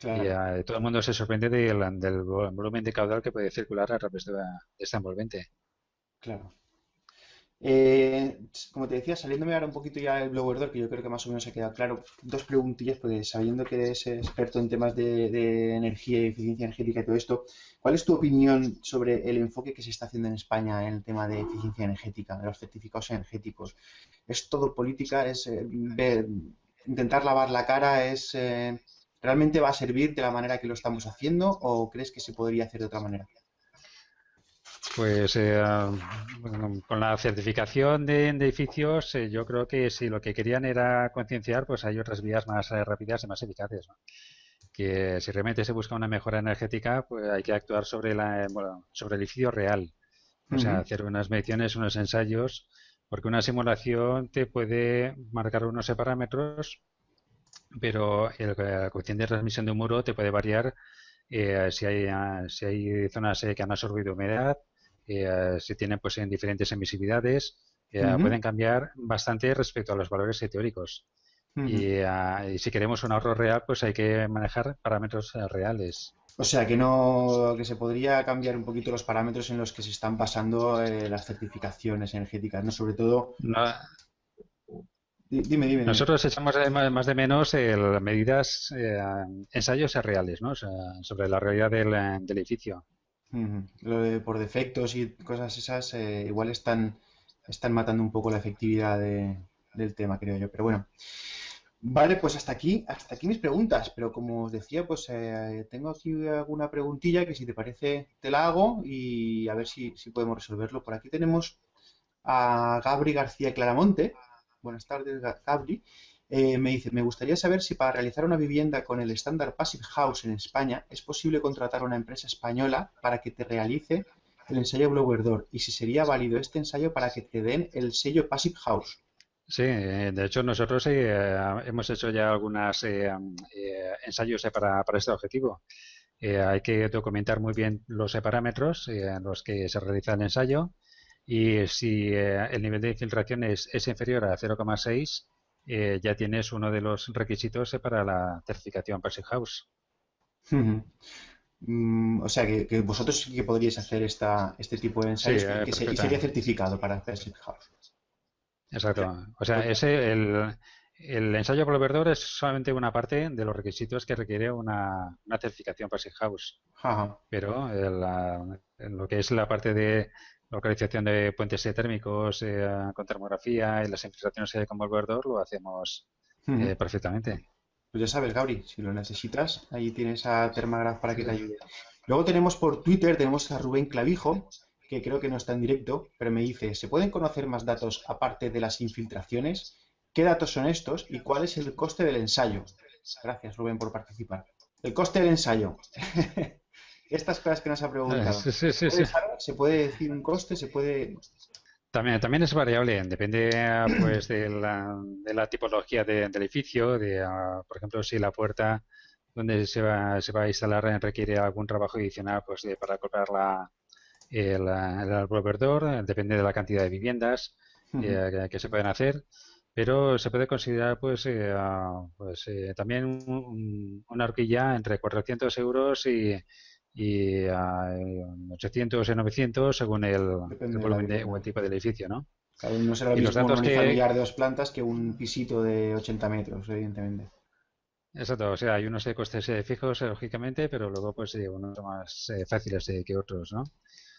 Y todo el mundo se sorprende del, volumen de caudal que puede circular a través de, de esta envolvente. Claro. Eh, como te decía, saliéndome ahora un poquito ya el blower door, que yo creo que más o menos ha quedado claro, dos preguntillas, porque sabiendo que eres experto en temas de, energía y eficiencia energética y todo esto, ¿cuál es tu opinión sobre el enfoque que se está haciendo en España en el tema de eficiencia energética, de los certificados energéticos? ¿Es todo política? ¿Es eh, intentar lavar la cara? ¿Es eh, realmente va a servir de la manera que lo estamos haciendo o crees que se podría hacer de otra manera? Pues eh, con la certificación de, edificios, eh, yo creo que si lo que querían era concienciar, pues hay otras vías más eh, rápidas y más eficaces. Que si realmente se busca una mejora energética, pues hay que actuar sobre, la, sobre el edificio real. O sea, hacer unas mediciones, unos ensayos, porque una simulación te puede marcar unos parámetros, pero el, coeficiente de transmisión de un muro te puede variar si, hay, si hay zonas que han absorbido humedad, eh, se tienen pues en diferentes emisividades, eh, pueden cambiar bastante respecto a los valores teóricos. Ah, y, si queremos un ahorro real, pues hay que manejar parámetros eh, reales. O sea que no, que se podría cambiar un poquito los parámetros en los que se están basando las certificaciones energéticas, ¿no? Sobre todo. Dime, dime, Nosotros echamos más de menos medidas, ensayos reales, ¿no? sobre la realidad del edificio. Lo de por defectos y cosas esas eh, igual están, están matando un poco la efectividad del tema, creo yo. Pero bueno. Vale, pues hasta aquí, hasta aquí mis preguntas. Pero como os decía, pues eh, tengo aquí alguna preguntilla que si te parece te la hago y a ver si, si podemos resolverlo. Por aquí tenemos a Gabri García Claramonte. Buenas tardes, Gabri. Eh, me dice, me gustaría saber si para realizar una vivienda con el estándar Passive House en España es posible contratar a una empresa española para que te realice el ensayo Blower Door y si sería válido este ensayo para que te den el sello Passive House. Sí, eh, de hecho nosotros eh, hemos hecho ya algunos ensayos para, para, este objetivo. hay que documentar muy bien los parámetros en los que se realiza el ensayo y si el nivel de infiltración es, es inferior a 0,6 eh, ya tienes uno de los requisitos eh, para la certificación Passive House. Mm, o sea, que, vosotros sí que podríais hacer esta, este tipo de ensayos y que sería certificado para Passive House. Exacto. O sea, ese, el, el ensayo proveedor es solamente una parte de los requisitos que requiere una, certificación Passive House. Pero lo que es la parte de localización de puentes térmicos eh, con termografía y las infiltraciones con Volverdor lo hacemos eh, perfectamente. Pues ya sabes, Gabri, si lo necesitas, ahí tienes a Termagraph para que te ayude. Luego tenemos por Twitter, tenemos a Rubén Clavijo, que creo que no está en directo, pero me dice, ¿se pueden conocer más datos aparte de las infiltraciones? ¿Qué datos son estos y cuál es el coste del ensayo? Gracias, Rubén, por participar. El coste del ensayo. estas cosas que nos ha preguntado. ¿Se puede decir un coste? ¿Se puede...? También, también es variable, depende pues de la, de la tipología del edificio, de, ah, por ejemplo, si la puerta donde se va, se va a instalar requiere algún trabajo adicional pues para comprar la, el, el depende de la cantidad de viviendas eh, que, se pueden hacer, pero se puede considerar pues, eh, ah, pues eh, también una horquilla entre 400 euros y, y a 800 y 900 según el, volumen de, o el tipo del edificio, ¿no? Cada uno será lo mismo un unifamiliar de dos plantas que un pisito de 80 metros, evidentemente. Exacto, o sea, hay unos costes eh, fijos, eh, lógicamente, pero luego pues unos más eh, fáciles que otros, ¿no?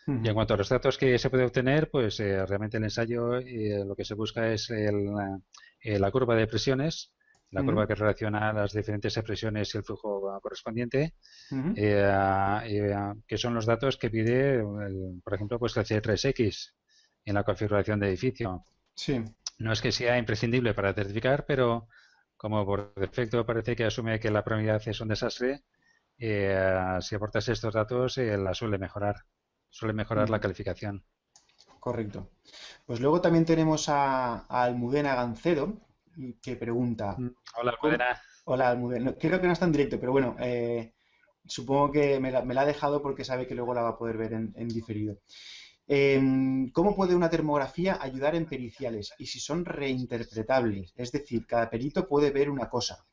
Y en cuanto a los datos que se puede obtener, pues realmente el ensayo lo que se busca es el, la curva de presiones la curva que relaciona las diferentes presiones y el flujo correspondiente, eh, eh, que son los datos que pide, por ejemplo, pues el C3X en la configuración de edificio. Sí. No es que sea imprescindible para certificar, pero como por defecto parece que asume que la probabilidad es un desastre, eh, si aportas estos datos la suele mejorar, suele mejorar la calificación. Correcto. Pues luego también tenemos a, a Almudena Gancedo, que pregunta. Mm. Hola, ¿cómo, Hola, Almudena. Creo que no está en directo, pero bueno, eh, supongo que me la, ha dejado porque sabe que luego la va a poder ver en, diferido. Em, ¿Cómo puede una termografía ayudar en periciales? Y si son reinterpretables, es decir, cada perito puede ver una cosa.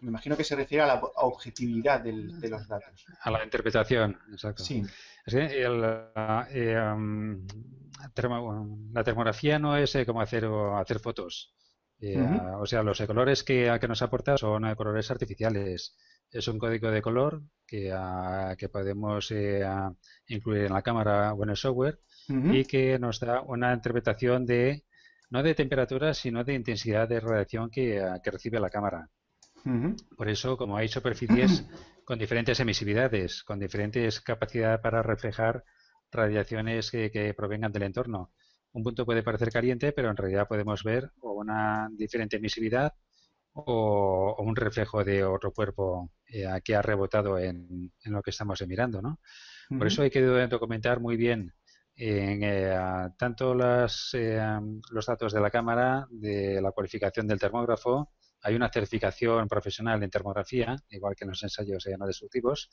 Me imagino que se refiere a la objetividad de los datos. A la interpretación, exacto. Sí. Eh, la termografía no es eh, como hacer, hacer fotos. Eh, o sea, los colores que, que nos aporta son colores artificiales. Es un código de color que, que podemos incluir en la cámara o en el software y que nos da una interpretación de no de temperatura, sino de intensidad de radiación que, que recibe la cámara. Por eso, como hay superficies con diferentes emisividades, con diferentes capacidades para reflejar radiaciones que, provengan del entorno. Un punto puede parecer caliente, pero en realidad podemos ver una diferente emisividad o, un reflejo de otro cuerpo eh, que ha rebotado en, lo que estamos mirando. ¿no? Por eso hay que documentar muy bien en, eh, tanto las, eh, los datos de la cámara, de la cualificación del termógrafo, hay una certificación profesional en termografía, igual que en los ensayos no destructivos,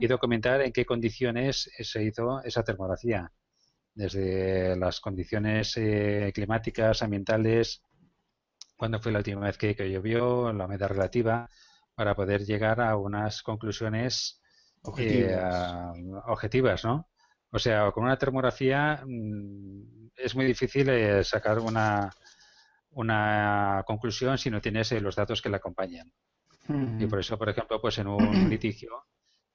y documentar en qué condiciones se hizo esa termografía, desde las condiciones eh, climáticas, ambientales, cuándo fue la última vez que, llovió, la humedad relativa, para poder llegar a unas conclusiones eh, objetivas, ¿no? O sea, con una termografía mm, es muy difícil eh, sacar una, una conclusión si no tienes eh, los datos que la acompañan. Y por eso, por ejemplo, pues en un litigio,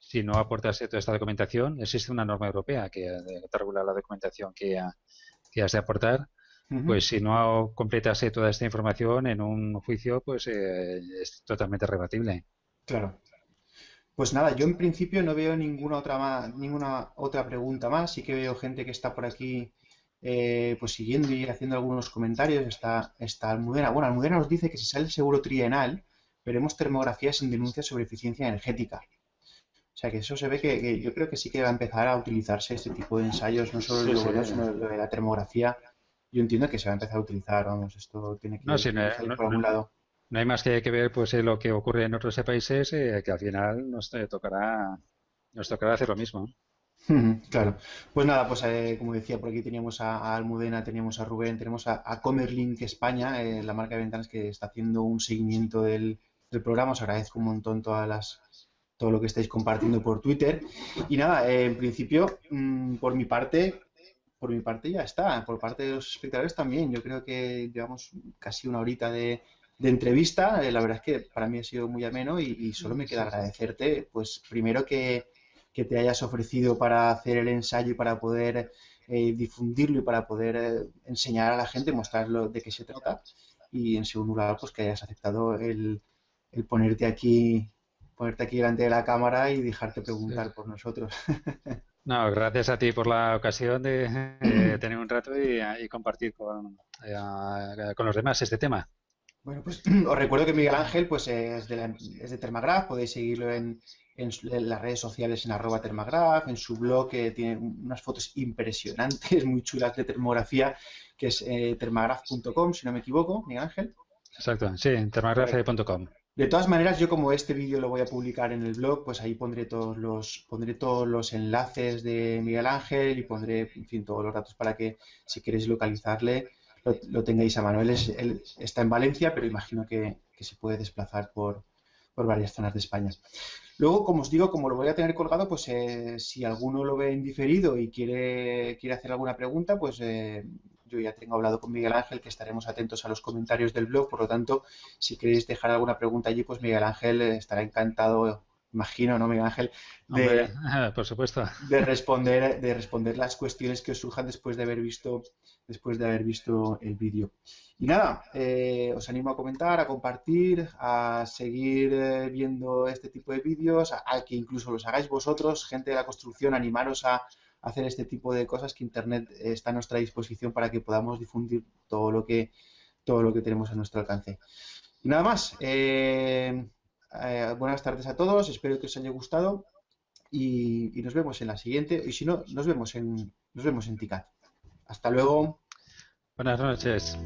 si no aportas toda esta documentación, existe una norma europea que, te regula la documentación que, has de aportar. Pues si no completas eh, toda esta información en un juicio, pues eh, es totalmente rebatible. Claro. Pues nada, yo en principio no veo ninguna otra ninguna otra pregunta más. Sí que veo gente que está por aquí eh, pues siguiendo y haciendo algunos comentarios, está, está Almudena. Bueno, Almudena nos dice que si sale el seguro trienal, veremos termografías sin denuncias sobre eficiencia energética. O sea que eso se ve que, yo creo que sí que va a empezar a utilizarse este tipo de ensayos, no solo de sino de la termografía. Yo entiendo que se va a empezar a utilizar, vamos, esto tiene que no, por algún lado. No hay más que, que ver pues eh, lo que ocurre en otros países, eh, que al final nos tocará, nos tocará hacer lo mismo. Claro. Pues nada, pues eh, como decía, por aquí teníamos a, Almudena, teníamos a Rubén, tenemos a, Comerlink España, eh, la marca de ventanas que está haciendo un seguimiento del, programa. Os agradezco un montón todas las, todo lo que estáis compartiendo por Twitter. Y nada, eh, en principio, mm, por mi parte, por mi parte ya está. Por parte de los espectadores también. Yo creo que llevamos casi una horita de, entrevista. la verdad es que para mí ha sido muy ameno y, y solo me queda agradecerte, pues primero que que te hayas ofrecido para hacer el ensayo y para poder eh, difundirlo y para poder eh, enseñar a la gente, mostrarlo de qué se trata. Y en segundo lugar, pues que hayas aceptado el, ponerte aquí ponerte aquí delante de la cámara y dejarte preguntar por nosotros. No, gracias a ti por la ocasión de, tener un rato y, compartir con, eh, con los demás este tema. Bueno, pues os recuerdo que Miguel Ángel pues es de, es de Termagraph, podéis seguirlo en, en, las redes sociales en arroba termagraph, en su blog que tiene unas fotos impresionantes, muy chulas de termografía, que es eh, termagraph.com, si no me equivoco, Miguel Ángel. Exacto, sí, termagraph.com. De todas maneras, yo como este vídeo lo voy a publicar en el blog, pues ahí pondré todos los pondré todos los enlaces de Miguel Ángel y pondré, todos los datos para que si queréis localizarle lo, tengáis a mano. Él, está en Valencia, pero imagino que, se puede desplazar por, varias zonas de España. Luego, como os digo, como lo voy a tener colgado, pues eh, si alguno lo ve en diferido y quiere, quiere hacer alguna pregunta, pues eh, yo ya tengo hablado con Miguel Ángel que estaremos atentos a los comentarios del blog. Por lo tanto, si queréis dejar alguna pregunta allí, pues Miguel Ángel estará encantado imagino, ¿no, Miguel Ángel? De, por supuesto. De responder, de responder las cuestiones que os surjan después de haber visto, después de haber visto el vídeo. Y nada, eh, os animo a comentar, a compartir, a seguir eh, viendo este tipo de vídeos, a, que incluso los hagáis vosotros, gente de la construcción, animaros a, hacer este tipo de cosas que Internet está a nuestra disposición para que podamos difundir todo lo que todo lo que tenemos a nuestro alcance. Y nada más. Eh, eh, buenas tardes a todos, espero que os haya gustado y, nos vemos en la siguiente. Y si no, nos vemos en, nos vemos en TICAT. Hasta luego. Buenas noches.